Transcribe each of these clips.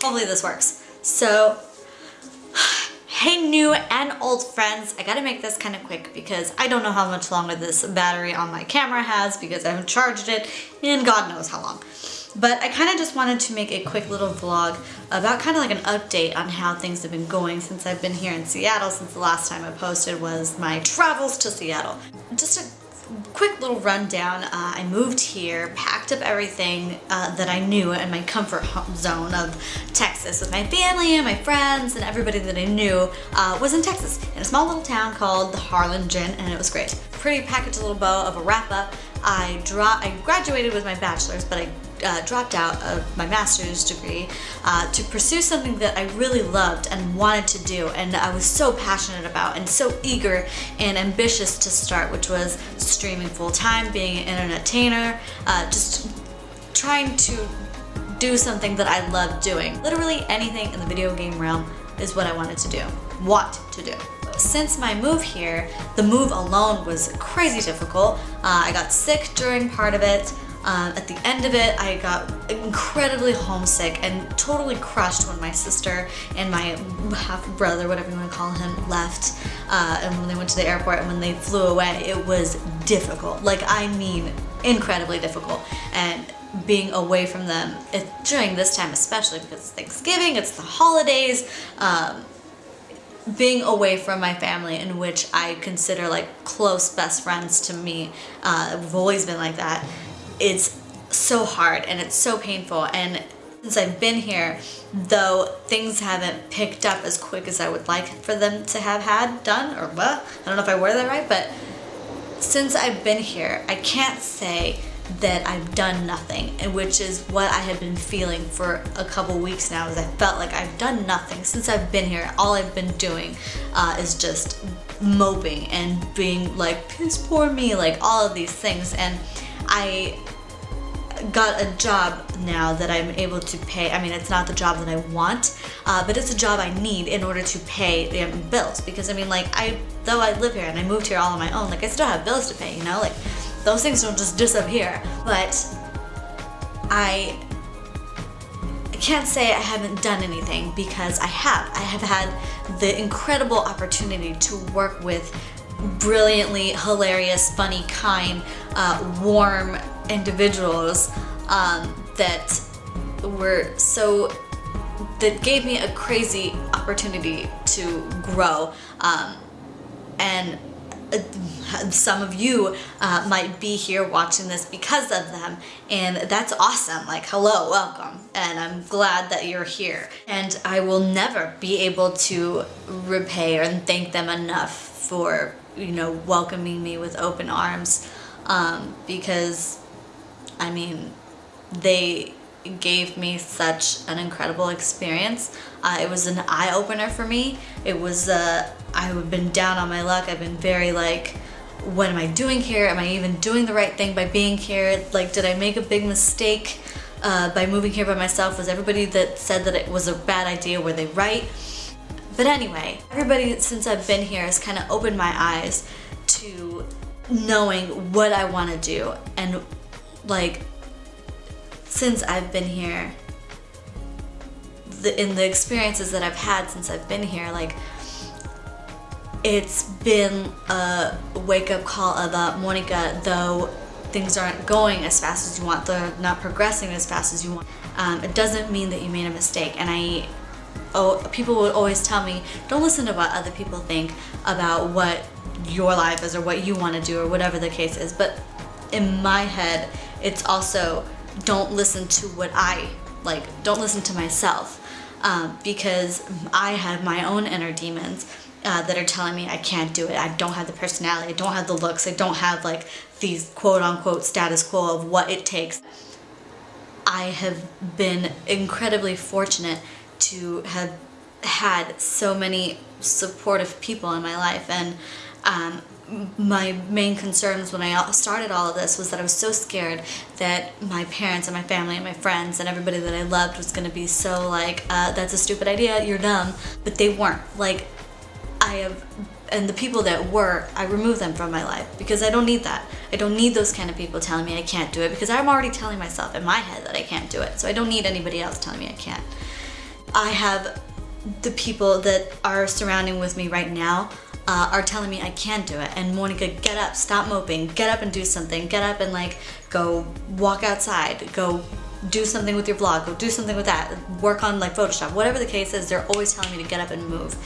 Hopefully this works. So, hey new and old friends, I gotta make this kind of quick because I don't know how much longer this battery on my camera has because I haven't charged it in God knows how long. But I kind of just wanted to make a quick little vlog about kind of like an update on how things have been going since I've been here in Seattle since the last time I posted was my travels to Seattle. Just a quick little rundown. Uh, I moved here, packed up everything uh, that I knew in my comfort zone of Texas with my family and my friends and everybody that I knew uh, was in Texas in a small little town called The Harlingen and it was great. Pretty packaged little bow of a wrap up. I, I graduated with my bachelor's but I uh, dropped out of my master's degree uh, to pursue something that I really loved and wanted to do and I was so passionate about and so eager and ambitious to start which was streaming full-time, being an internet uh, just trying to do something that I love doing. Literally anything in the video game realm is what I wanted to do, want to do since my move here, the move alone was crazy difficult. Uh, I got sick during part of it. Um, at the end of it, I got incredibly homesick and totally crushed when my sister and my half brother, whatever you want to call him, left. Uh, and when they went to the airport and when they flew away, it was difficult. Like, I mean, incredibly difficult. And being away from them it, during this time, especially because it's Thanksgiving, it's the holidays, um, being away from my family in which I consider like close best friends to me. Uh, we've always been like that it's so hard and it's so painful and since I've been here, though things haven't picked up as quick as I would like for them to have had done, or what, I don't know if I worded that right, but since I've been here, I can't say that I've done nothing, and which is what I have been feeling for a couple weeks now, is I felt like I've done nothing. Since I've been here, all I've been doing uh, is just moping and being like, piss poor me, like all of these things, and I got a job now that I'm able to pay. I mean, it's not the job that I want, uh, but it's a job I need in order to pay the bills. Because I mean, like, I though I live here and I moved here all on my own, like I still have bills to pay. You know, like those things don't just disappear. But I can't say I haven't done anything because I have. I have had the incredible opportunity to work with brilliantly hilarious, funny, kind, uh, warm individuals um, that were so that gave me a crazy opportunity to grow um, and uh, some of you uh, might be here watching this because of them and that's awesome like hello welcome and I'm glad that you're here and I will never be able to repay and thank them enough for you know welcoming me with open arms um, because I mean, they gave me such an incredible experience. Uh, it was an eye-opener for me. It was, uh, I've been down on my luck. I've been very like, what am I doing here? Am I even doing the right thing by being here? Like, did I make a big mistake uh, by moving here by myself? Was everybody that said that it was a bad idea, were they right? But anyway, everybody since I've been here has kind of opened my eyes to knowing what I want to do. And like since I've been here the, in the experiences that I've had since I've been here like it's been a wake-up call about Monica though things aren't going as fast as you want they're not progressing as fast as you want um, it doesn't mean that you made a mistake. And I oh people would always tell me don't listen to what other people think about what your life is or what you want to do or whatever the case is. But in my head it's also don't listen to what I like don't listen to myself. Um, because I have my own inner demons uh, that are telling me I can't do it. I don't have the personality. I don't have the looks. I don't have like these quote-unquote status quo of what it takes. I have been incredibly fortunate to have had so many supportive people in my life and um, my main concerns when I started all of this was that I was so scared that my parents and my family and my friends and everybody that I loved was going to be so like, uh, that's a stupid idea, you're dumb. But they weren't. Like, I have, and the people that were, I removed them from my life because I don't need that. I don't need those kind of people telling me I can't do it because I'm already telling myself in my head that I can't do it. So I don't need anybody else telling me I can't. I have the people that are surrounding with me right now uh, are telling me I can't do it. And Monica, get up, stop moping, get up and do something. Get up and like go walk outside, go do something with your vlog, go do something with that, work on like Photoshop, whatever the case is, they're always telling me to get up and move.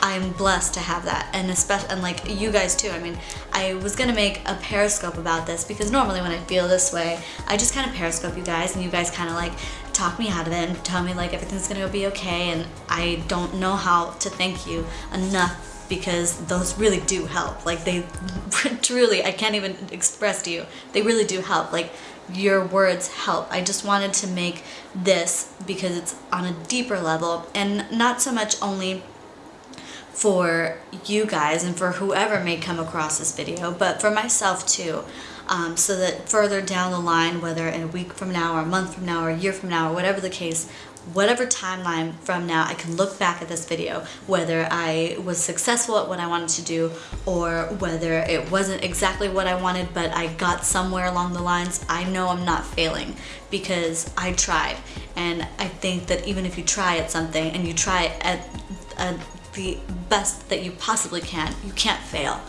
I'm blessed to have that and especially and like you guys too I mean I was gonna make a periscope about this because normally when I feel this way I just kind of periscope you guys and you guys kind of like talk me out of it and tell me like everything's gonna be okay and I don't know how to thank you enough because those really do help. Like they truly I can't even express to you they really do help. Like your words help. I just wanted to make this because it's on a deeper level and not so much only for you guys and for whoever may come across this video, but for myself too. Um, so that further down the line, whether in a week from now or a month from now or a year from now or whatever the case, whatever timeline from now, I can look back at this video, whether I was successful at what I wanted to do or whether it wasn't exactly what I wanted, but I got somewhere along the lines, I know I'm not failing because I tried. And I think that even if you try at something and you try at a the best that you possibly can. You can't fail.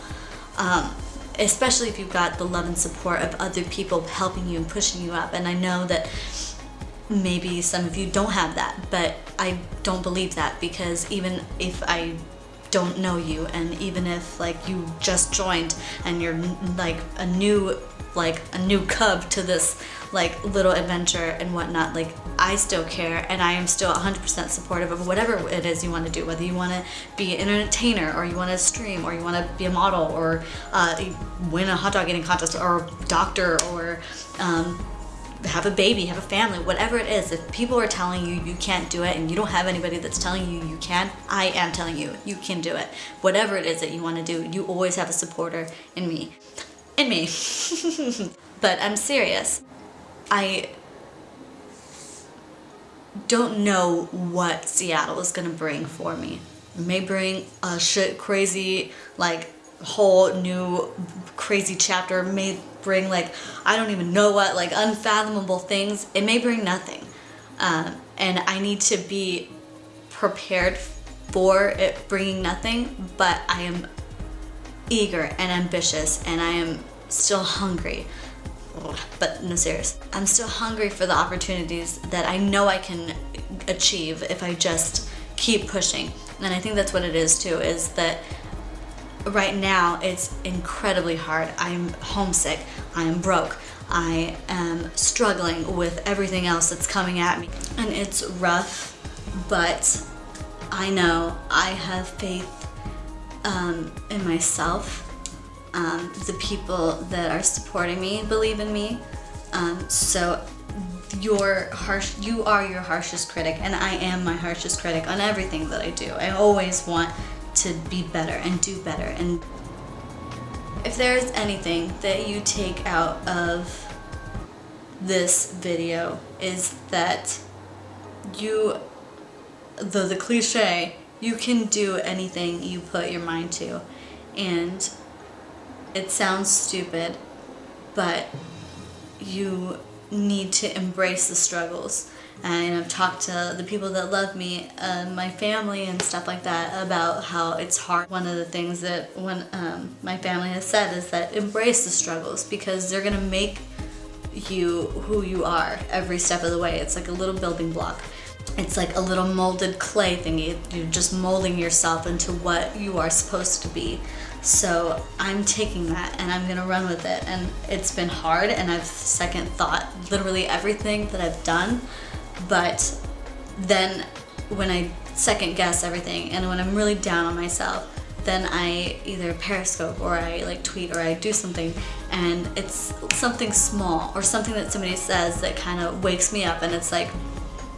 Um, especially if you've got the love and support of other people helping you and pushing you up. And I know that maybe some of you don't have that, but I don't believe that because even if I don't know you and even if like you just joined and you're like a new like a new cub to this like little adventure and whatnot like I still care and I am still 100% supportive of whatever it is you want to do whether you want to be an entertainer or you want to stream or you want to be a model or uh, win a hot dog eating contest or doctor or um, have a baby, have a family, whatever it is, if people are telling you you can't do it and you don't have anybody that's telling you you can, I am telling you you can do it. Whatever it is that you want to do, you always have a supporter in me. In me. but I'm serious. I don't know what Seattle is going to bring for me. It may bring a shit crazy like whole new crazy chapter may bring like I don't even know what like unfathomable things it may bring nothing. Um, and I need to be prepared for it bringing nothing but I am eager and ambitious and I am still hungry. But no serious. I'm still hungry for the opportunities that I know I can achieve if I just keep pushing. And I think that's what it is too is that right now it's incredibly hard. I'm homesick, I'm broke, I am struggling with everything else that's coming at me. And it's rough, but I know I have faith um, in myself. Um, the people that are supporting me believe in me. Um, so your harsh, you are your harshest critic and I am my harshest critic on everything that I do. I always want to be better and do better. And if there's anything that you take out of this video is that you, the, the cliche, you can do anything you put your mind to. And it sounds stupid, but you need to embrace the struggles and I've talked to the people that love me, uh, my family and stuff like that about how it's hard. One of the things that when um, my family has said is that embrace the struggles because they're gonna make you who you are every step of the way. It's like a little building block. It's like a little molded clay thingy. You're just molding yourself into what you are supposed to be. So I'm taking that and I'm gonna run with it. And it's been hard and I've second thought literally everything that I've done but then when I second guess everything and when I'm really down on myself then I either periscope or I like tweet or I do something and it's something small or something that somebody says that kind of wakes me up and it's like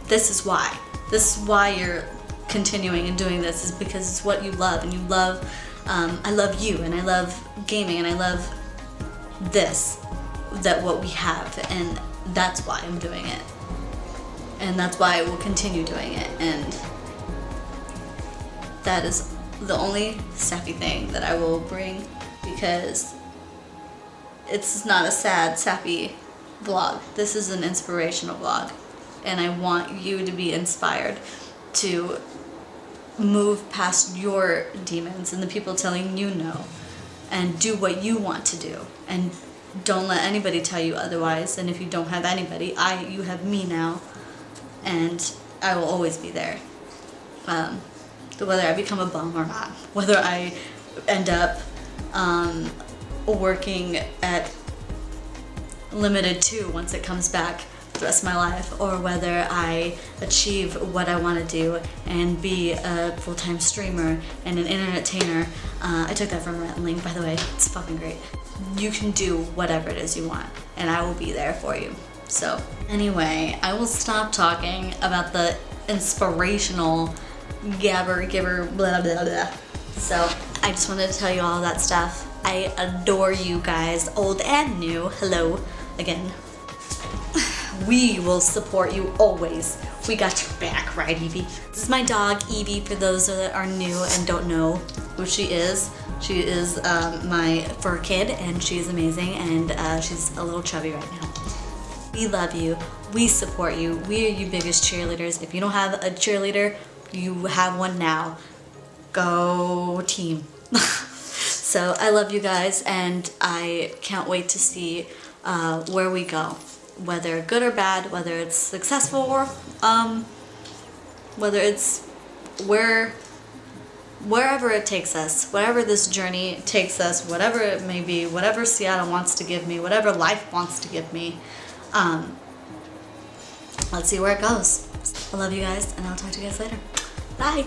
this is why. This is why you're continuing and doing this is because it's what you love and you love um, I love you and I love gaming and I love this that what we have and that's why I'm doing it and that's why I will continue doing it. And that is the only sappy thing that I will bring because it's not a sad sappy vlog. This is an inspirational vlog. And I want you to be inspired to move past your demons and the people telling you no and do what you want to do. And don't let anybody tell you otherwise. And if you don't have anybody I you have me now and I will always be there um, whether I become a bum or not whether I end up um, working at Limited Too once it comes back the rest of my life or whether I achieve what I want to do and be a full-time streamer and an entertainer. Uh, I took that from and Link, by the way. It's fucking great. You can do whatever it is you want and I will be there for you. So anyway, I will stop talking about the inspirational gabber gibber blah blah blah. So I just wanted to tell you all that stuff. I adore you guys, old and new. Hello again. We will support you always. We got your back, right, Evie? This is my dog, Evie, for those that are new and don't know who she is. She is um, my fur kid, and she's amazing, and uh, she's a little chubby right now. We love you. We support you. We are your biggest cheerleaders. If you don't have a cheerleader, you have one now. Go team. so I love you guys, and I can't wait to see uh, where we go whether good or bad, whether it's successful or um, whether it's where wherever it takes us, whatever this journey takes us, whatever it may be, whatever Seattle wants to give me, whatever life wants to give me, um, let's see where it goes. I love you guys, and I'll talk to you guys later. Bye!